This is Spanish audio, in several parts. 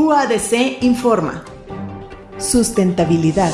UADC informa. Sustentabilidad.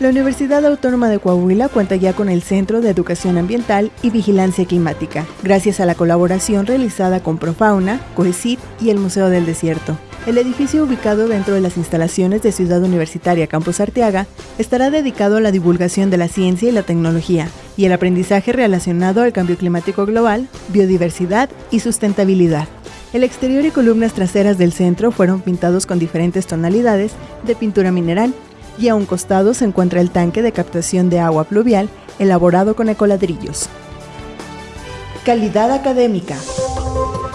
La Universidad Autónoma de Coahuila cuenta ya con el Centro de Educación Ambiental y Vigilancia Climática, gracias a la colaboración realizada con Profauna, COECIT y el Museo del Desierto. El edificio ubicado dentro de las instalaciones de Ciudad Universitaria Campus Arteaga estará dedicado a la divulgación de la ciencia y la tecnología y el aprendizaje relacionado al cambio climático global, biodiversidad y sustentabilidad. El exterior y columnas traseras del centro fueron pintados con diferentes tonalidades de pintura mineral y a un costado se encuentra el tanque de captación de agua pluvial elaborado con ecoladrillos. Calidad académica.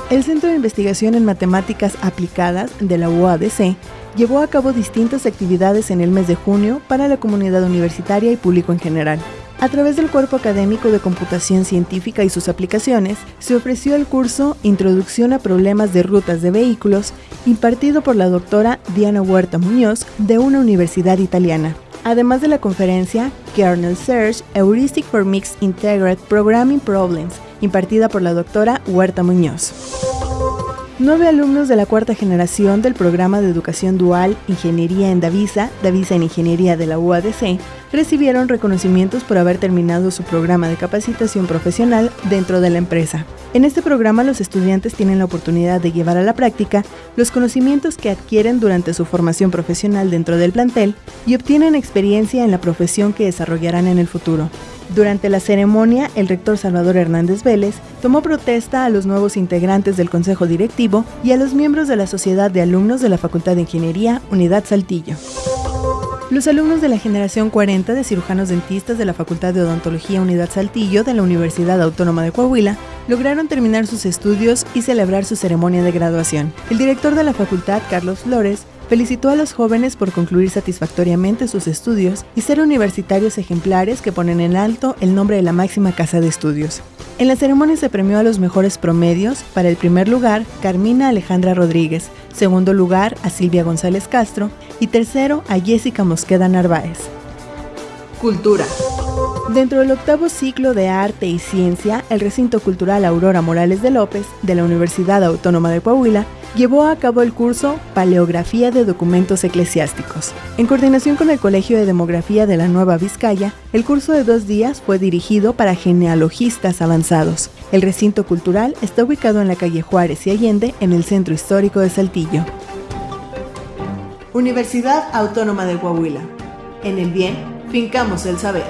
El Centro de Investigación en Matemáticas Aplicadas de la UADC llevó a cabo distintas actividades en el mes de junio para la comunidad universitaria y público en general. A través del Cuerpo Académico de Computación Científica y sus aplicaciones, se ofreció el curso Introducción a Problemas de Rutas de Vehículos, impartido por la doctora Diana Huerta Muñoz de una universidad italiana. Además de la conferencia Kernel Search Heuristic for Mixed Integrated Programming Problems, impartida por la doctora Huerta Muñoz. Nueve alumnos de la cuarta generación del programa de educación dual Ingeniería en Davisa, Davisa en Ingeniería de la UADC, recibieron reconocimientos por haber terminado su programa de capacitación profesional dentro de la empresa. En este programa los estudiantes tienen la oportunidad de llevar a la práctica los conocimientos que adquieren durante su formación profesional dentro del plantel y obtienen experiencia en la profesión que desarrollarán en el futuro. Durante la ceremonia, el rector Salvador Hernández Vélez tomó protesta a los nuevos integrantes del Consejo Directivo y a los miembros de la Sociedad de Alumnos de la Facultad de Ingeniería, Unidad Saltillo. Los alumnos de la generación 40 de cirujanos dentistas de la Facultad de Odontología Unidad Saltillo de la Universidad Autónoma de Coahuila lograron terminar sus estudios y celebrar su ceremonia de graduación. El director de la facultad, Carlos Flores, felicitó a los jóvenes por concluir satisfactoriamente sus estudios y ser universitarios ejemplares que ponen en alto el nombre de la máxima casa de estudios. En la ceremonia se premió a los mejores promedios. Para el primer lugar, Carmina Alejandra Rodríguez, segundo lugar a Silvia González Castro y tercero a Jessica Mosqueda Narváez. Cultura. Dentro del octavo ciclo de Arte y Ciencia, el recinto cultural Aurora Morales de López, de la Universidad Autónoma de Coahuila, llevó a cabo el curso Paleografía de Documentos Eclesiásticos. En coordinación con el Colegio de Demografía de la Nueva Vizcaya, el curso de dos días fue dirigido para genealogistas avanzados. El recinto cultural está ubicado en la calle Juárez y Allende, en el centro histórico de Saltillo. Universidad Autónoma de Coahuila. En el bien, fincamos el saber.